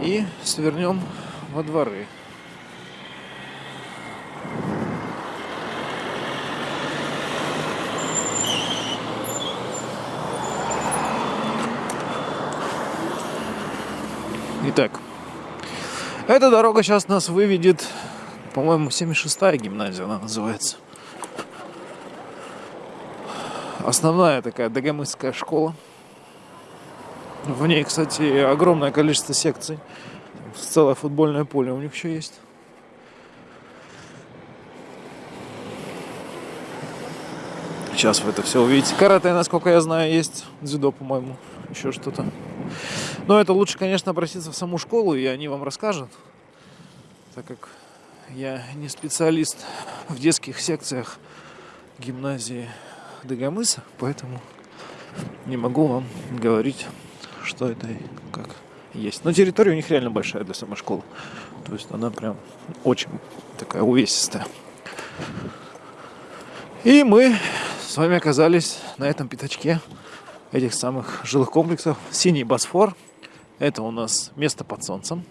И свернем во дворы. Итак, эта дорога сейчас нас выведет, по-моему, 76-я гимназия она называется. Основная такая дагомысская школа. В ней, кстати, огромное количество секций. Целое футбольное поле у них еще есть. Сейчас вы это все увидите. Карате, насколько я знаю, есть. Дзюдо, по-моему. Еще что-то. Но это лучше, конечно, обратиться в саму школу, и они вам расскажут, так как я не специалист в детских секциях гимназии Дагомыса, поэтому не могу вам говорить, что это и как есть. Но территория у них реально большая для самой школы. То есть она прям очень такая увесистая. И мы с вами оказались на этом пятачке этих самых жилых комплексов. Синий Босфор – это у нас место под солнцем.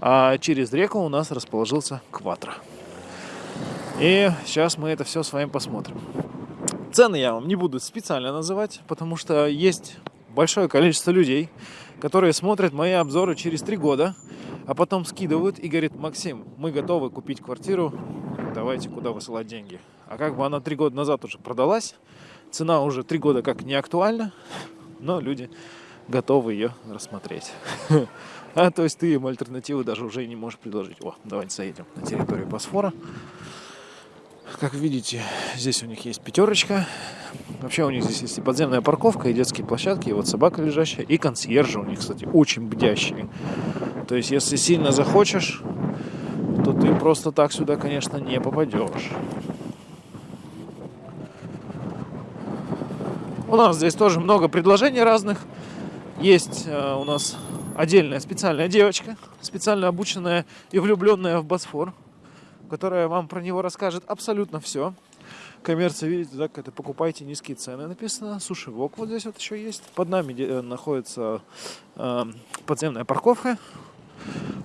А через реку у нас расположился Кватро. И сейчас мы это все с вами посмотрим. Цены я вам не буду специально называть, потому что есть большое количество людей, которые смотрят мои обзоры через три года, а потом скидывают и говорят, Максим, мы готовы купить квартиру, давайте куда высылать деньги. А как бы она три года назад уже продалась, цена уже три года как не актуальна, но люди готовы ее рассмотреть. А то есть ты им альтернативу даже уже не можешь предложить. О, давайте заедем на территорию Босфора. Как видите, здесь у них есть пятерочка. Вообще у них здесь есть и подземная парковка, и детские площадки, и вот собака лежащая, и консьержи у них, кстати, очень бдящие. То есть, если сильно захочешь, то ты просто так сюда, конечно, не попадешь. У нас здесь тоже много предложений разных. Есть э, у нас отдельная специальная девочка, специально обученная и влюбленная в Босфор, которая вам про него расскажет абсолютно все. коммерция, видите, так, это покупайте низкие цены написано. Суши Вок вот здесь вот еще есть. Под нами э, находится э, подземная парковка.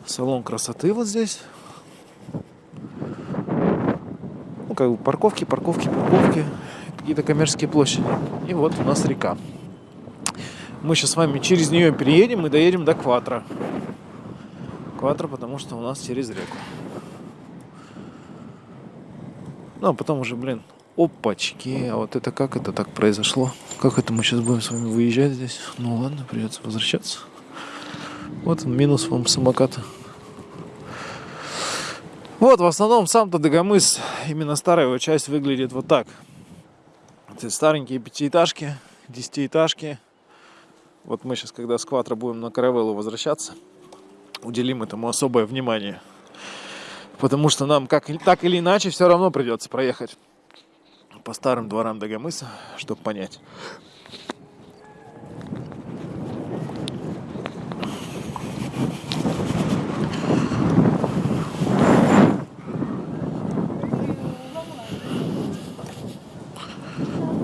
Салон красоты вот здесь. Ну, как бы парковки, парковки, парковки. Какие-то коммерческие площади. И вот у нас река. Мы сейчас с вами через нее переедем и доедем до Кватра. Кватра, потому что у нас через реку. Ну, а потом уже, блин, опачки. А вот это как это так произошло? Как это мы сейчас будем с вами выезжать здесь? Ну ладно, придется возвращаться. Вот он, минус вам самоката. Вот, в основном сам-то Дагомыс, именно старая его часть выглядит вот так. Это старенькие пятиэтажки, десятиэтажки. Вот мы сейчас, когда с Кватро будем на Каравеллу возвращаться, уделим этому особое внимание – Потому что нам как, так или иначе все равно придется проехать по старым дворам Дагомыса, чтобы понять.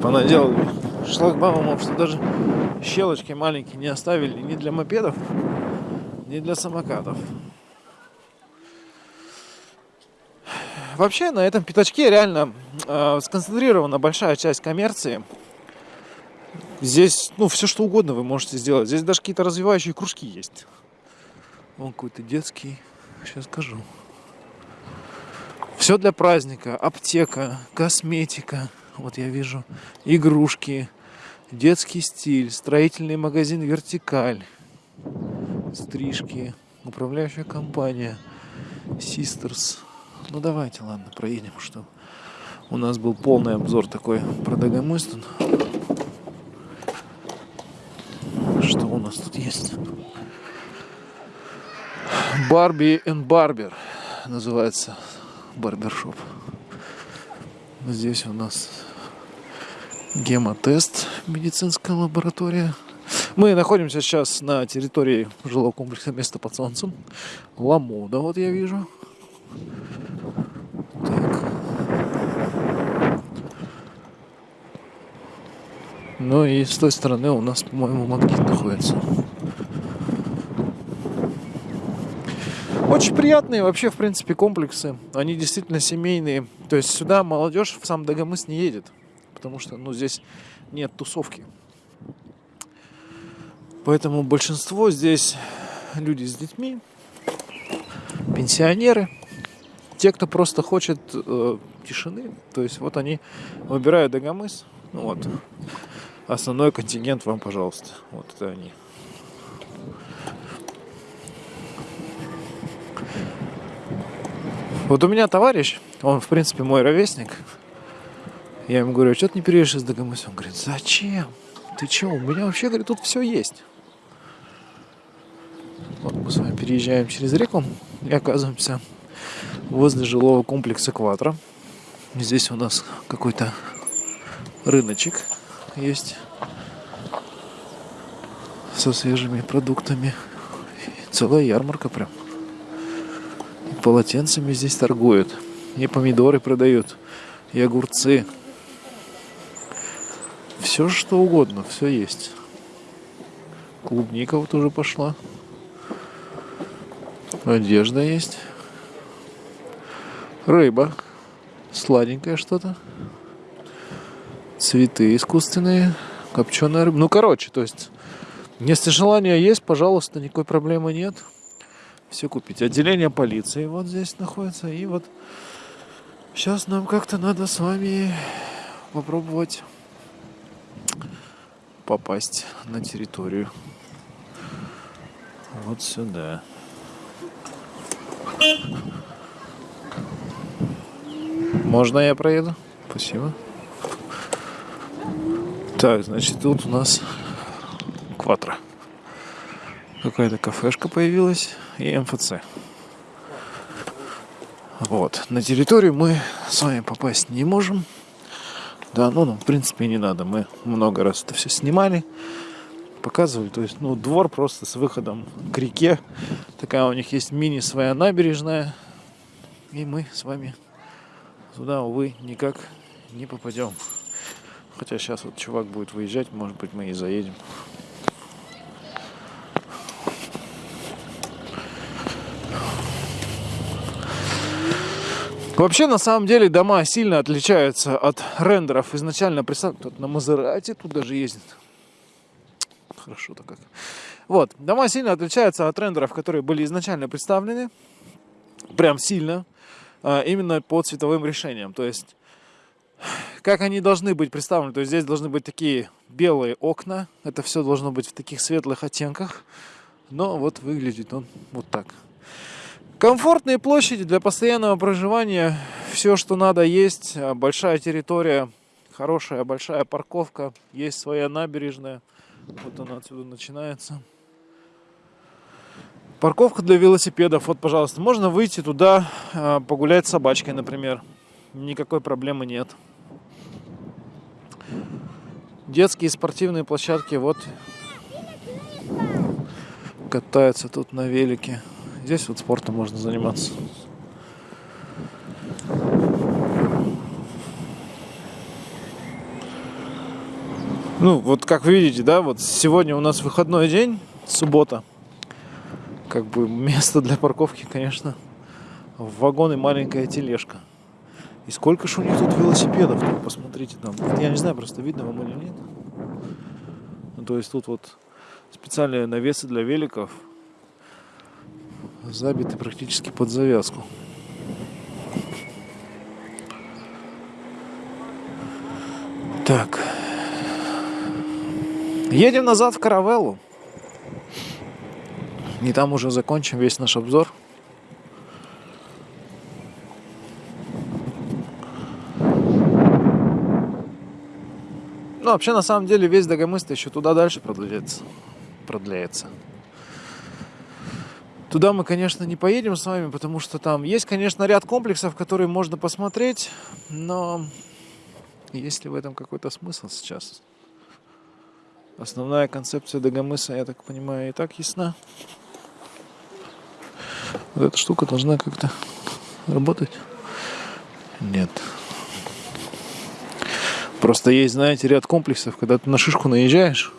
Понаделали шлагбаумов, что даже щелочки маленькие не оставили ни для мопедов, ни для самокатов. Вообще на этом пятачке реально э, сконцентрирована большая часть коммерции. Здесь, ну, все что угодно вы можете сделать. Здесь даже какие-то развивающие кружки есть. Вон какой-то детский. Сейчас скажу. Все для праздника. Аптека, косметика. Вот я вижу. Игрушки. Детский стиль. Строительный магазин «Вертикаль». Стрижки. Управляющая компания. Систерс. Ну давайте, ладно, проедем, что у нас был полный обзор такой про Дагомыстон. Что у нас тут есть? Барби и Барбер называется барбершоп. Здесь у нас гемотест, медицинская лаборатория. Мы находимся сейчас на территории жилого комплекса «Место под солнцем». Ламода, вот я вижу. Ну и с той стороны у нас, по-моему, Макдит находится. Очень приятные вообще, в принципе, комплексы. Они действительно семейные. То есть сюда молодежь в сам Дагомыс не едет. Потому что, ну, здесь нет тусовки. Поэтому большинство здесь люди с детьми, пенсионеры, те, кто просто хочет э, тишины. То есть вот они выбирают Дагомыс. Ну вот, основной контингент вам, пожалуйста. Вот это они. Вот у меня товарищ, он, в принципе, мой ровесник. Я ему говорю, «А что ты не переедешь из Дагомыса? Он говорит, зачем? Ты че? У меня вообще, говорит, тут все есть. Вот мы с вами переезжаем через реку и оказываемся возле жилого комплекса Кватро. Здесь у нас какой-то рыночек есть со свежими продуктами. Целая ярмарка прям. И полотенцами здесь торгуют. И помидоры продают. И огурцы. Все что угодно, все есть. Клубника вот уже пошла. Одежда есть. Рыба. Сладенькое что-то цветы искусственные, копченая рыба. Ну, короче, то есть, если желание есть, пожалуйста, никакой проблемы нет. Все купить. Отделение полиции вот здесь находится. И вот сейчас нам как-то надо с вами попробовать попасть на территорию. Вот сюда. Можно я проеду? Спасибо. Так, значит, тут у нас Кватро. Какая-то кафешка появилась и МФЦ. Вот. На территорию мы с вами попасть не можем. Да, ну, ну, в принципе, не надо. Мы много раз это все снимали, показывали. То есть, ну, двор просто с выходом к реке. Такая у них есть мини своя набережная. И мы с вами туда, увы, никак не попадем. Хотя сейчас вот чувак будет выезжать, может быть мы и заедем. Вообще, на самом деле, дома сильно отличаются от рендеров изначально представленных. Тут на Мазерате тут даже ездит. Хорошо-то как. Вот, дома сильно отличаются от рендеров, которые были изначально представлены. Прям сильно. А, именно по цветовым решениям. То есть, как они должны быть представлены. То есть, здесь должны быть такие белые окна. Это все должно быть в таких светлых оттенках. Но вот выглядит он вот так. Комфортные площади для постоянного проживания. Все, что надо, есть. А, большая территория, хорошая большая парковка. Есть своя набережная. Вот она отсюда начинается. Парковка для велосипедов. Вот, пожалуйста, можно выйти туда, а, погулять с собачкой, например. Никакой проблемы нет. Детские спортивные площадки. Вот катаются тут на велике. Здесь вот спортом можно заниматься. Ну, вот как вы видите, да, вот сегодня у нас выходной день, суббота. Как бы место для парковки, конечно, в вагон маленькая тележка. И сколько ж у них тут велосипедов, тут посмотрите там. Я не знаю, просто видно вам или нет. Ну, то есть тут вот специальные навесы для великов – забиты практически под завязку. Так. Едем назад в Каравеллу. И там уже закончим весь наш обзор. Ну, вообще, на самом деле, весь Дагомыст еще туда дальше продляется. продляется. Туда мы, конечно, не поедем с вами, потому что там есть, конечно, ряд комплексов, которые можно посмотреть, но есть ли в этом какой-то смысл сейчас? Основная концепция Дагомыса, я так понимаю, и так ясна. Вот эта штука должна как-то работать. Нет. Просто есть, знаете, ряд комплексов, когда ты на шишку наезжаешь,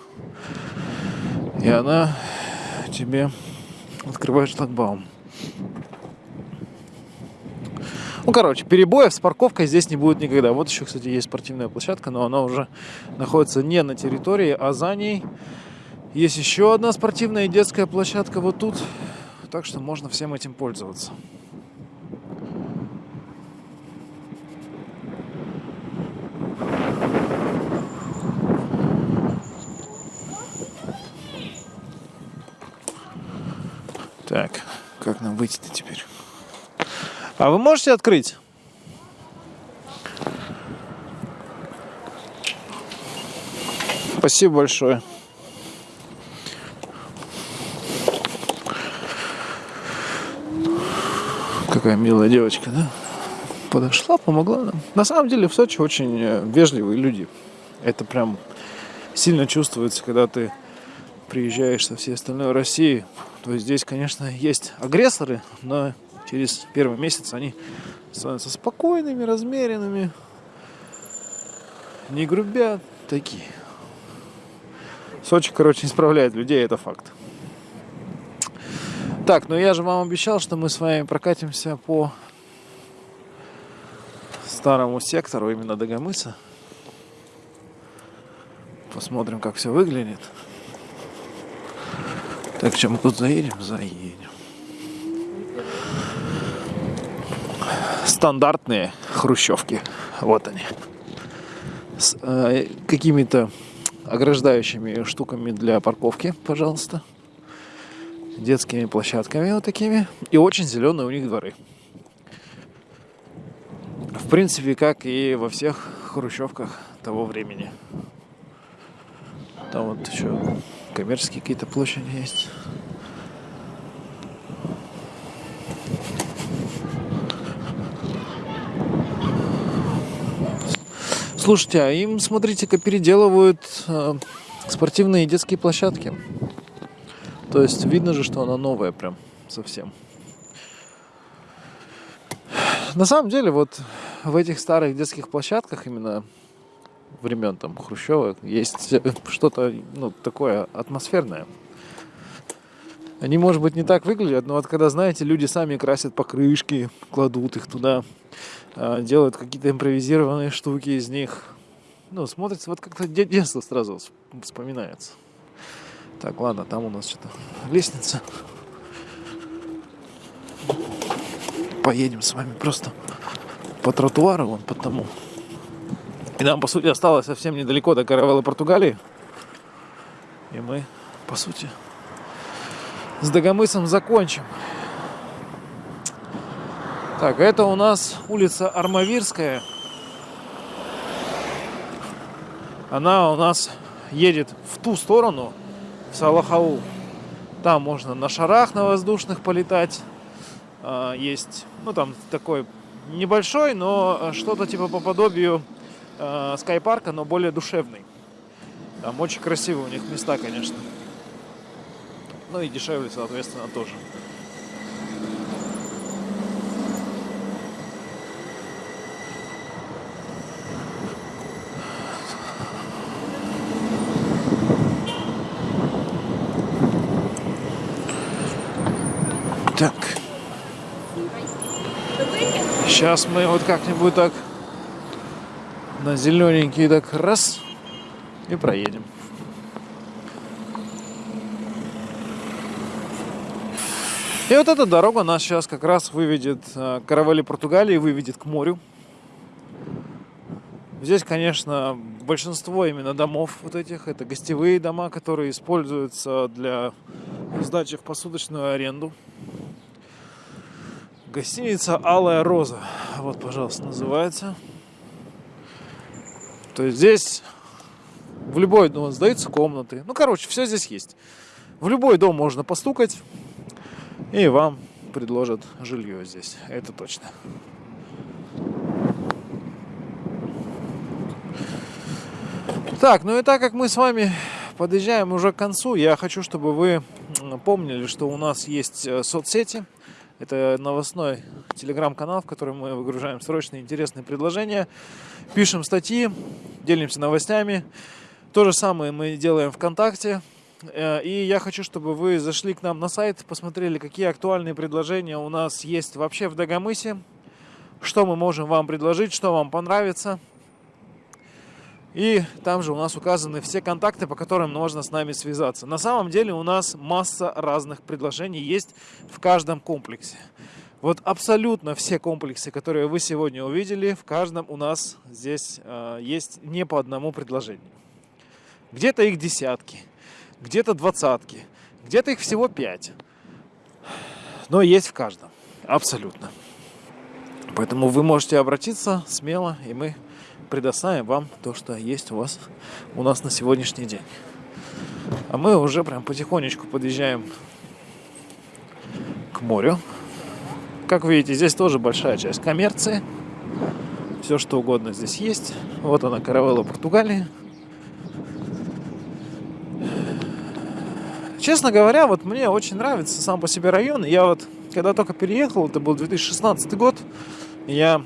и она тебе открываешь шлагбаум. Ну, короче, перебоев с парковкой здесь не будет никогда. Вот еще, кстати, есть спортивная площадка, но она уже находится не на территории, а за ней. Есть еще одна спортивная и детская площадка вот тут. Так что можно всем этим пользоваться. Так, как нам выйти-то теперь? А вы можете открыть? Спасибо большое. Какая милая девочка, да? Подошла, помогла нам. На самом деле в Сочи очень э, вежливые люди. Это прям сильно чувствуется, когда ты приезжаешь со всей остальной России, то есть здесь, конечно, есть агрессоры, но через первый месяц они становятся спокойными, размеренными, не грубят, такие. Сочи, короче, исправляет людей, это факт. Так, ну я же вам обещал, что мы с вами прокатимся по старому сектору, именно Дагомыса. Посмотрим, как все выглядит. Так что мы тут заедем? Заедем. Стандартные хрущевки. Вот они. С э, какими-то ограждающими штуками для парковки, пожалуйста. Детскими площадками вот такими. И очень зеленые у них дворы. В принципе, как и во всех хрущевках того времени. Там вот еще коммерческие какие-то площади есть. Слушайте, а им, смотрите-ка, переделывают э, спортивные детские площадки. То есть видно же, что она новая прям совсем. На самом деле, вот в этих старых детских площадках именно времен там Хрущева есть что-то ну, такое атмосферное. Они, может быть, не так выглядят, но вот когда, знаете, люди сами красят покрышки, кладут их туда, а, делают какие-то импровизированные штуки из них. Ну, смотрится, вот как-то детство сразу вспоминается. Так, ладно, там у нас что-то лестница. Поедем с вами просто по тротуару, вон по тому. И нам, по сути, осталось совсем недалеко до Каравеллы Португалии. И мы, по сути, с Дагомысом закончим. Так, это у нас улица Армавирская. Она у нас едет в ту сторону, в Салахау. Там можно на шарах на воздушных полетать. А, есть, ну там такой небольшой, но что-то типа по подобию э, скайпарка, но более душевный. Там очень красивые у них места, конечно. Ну и дешевле, соответственно, тоже. Так. Сейчас мы вот как-нибудь так на зелененький так раз и проедем. И вот эта дорога нас сейчас как раз выведет э, каравали Португалии, выведет к морю. Здесь, конечно, большинство именно домов вот этих, это гостевые дома, которые используются для сдачи в посудочную аренду. Гостиница «Алая роза». Вот, пожалуйста, называется. То есть здесь в любой дом сдаются комнаты. Ну, короче, все здесь есть. В любой дом можно постукать, и вам предложат жилье здесь. Это точно. Так, ну и так как мы с вами подъезжаем уже к концу, я хочу, чтобы вы помнили, что у нас есть э, соцсети. Это новостной телеграм-канал, в который мы выгружаем срочные интересные предложения, пишем статьи, делимся новостями. То же самое мы делаем ВКонтакте. Э, и я хочу, чтобы вы зашли к нам на сайт, посмотрели, какие актуальные предложения у нас есть вообще в Дагомысе, что мы можем вам предложить, что вам понравится. И там же у нас указаны все контакты, по которым можно с нами связаться. На самом деле у нас масса разных предложений есть в каждом комплексе. Вот абсолютно все комплексы, которые вы сегодня увидели, в каждом у нас здесь э, есть не по одному предложению. Где-то их десятки, где-то двадцатки, где-то их всего пять. Но есть в каждом. Абсолютно. Поэтому вы можете обратиться смело, и мы предоставим вам то, что есть у вас у нас на сегодняшний день. А мы уже прям потихонечку подъезжаем к морю. Как видите, здесь тоже большая часть коммерции. Все что угодно здесь есть. Вот она, каравелла Португалии. Честно говоря, вот мне очень нравится сам по себе район. Я вот, когда только переехал, это был 2016 год, я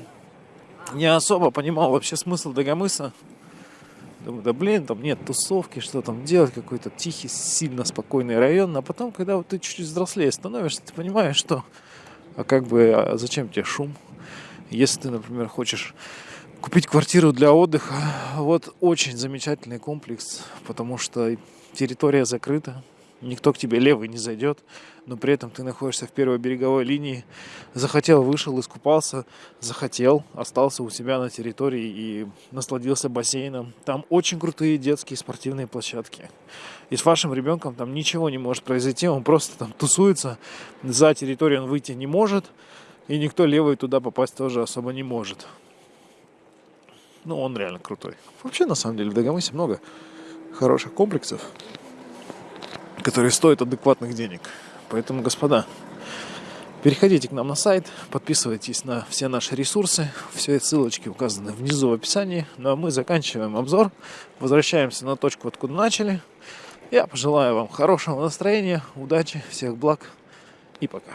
не особо понимал вообще смысл Дагомыса. Думаю, да блин, там нет тусовки, что там делать, какой-то тихий, сильно спокойный район. А потом, когда вот ты чуть-чуть взрослее становишься, ты понимаешь, что а как бы, а зачем тебе шум? Если ты, например, хочешь купить квартиру для отдыха, вот очень замечательный комплекс, потому что территория закрыта, никто к тебе левый не зайдет, но при этом ты находишься в первой береговой линии, захотел, вышел, искупался, захотел, остался у себя на территории и насладился бассейном. Там очень крутые детские спортивные площадки. И с вашим ребенком там ничего не может произойти, он просто там тусуется, за территорию он выйти не может, и никто левый туда попасть тоже особо не может. Ну, он реально крутой. Вообще, на самом деле, в Дагомысе много хороших комплексов которые стоят адекватных денег. Поэтому, господа, переходите к нам на сайт, подписывайтесь на все наши ресурсы. Все ссылочки указаны внизу в описании. Ну а мы заканчиваем обзор. Возвращаемся на точку, откуда начали. Я пожелаю вам хорошего настроения, удачи, всех благ и пока.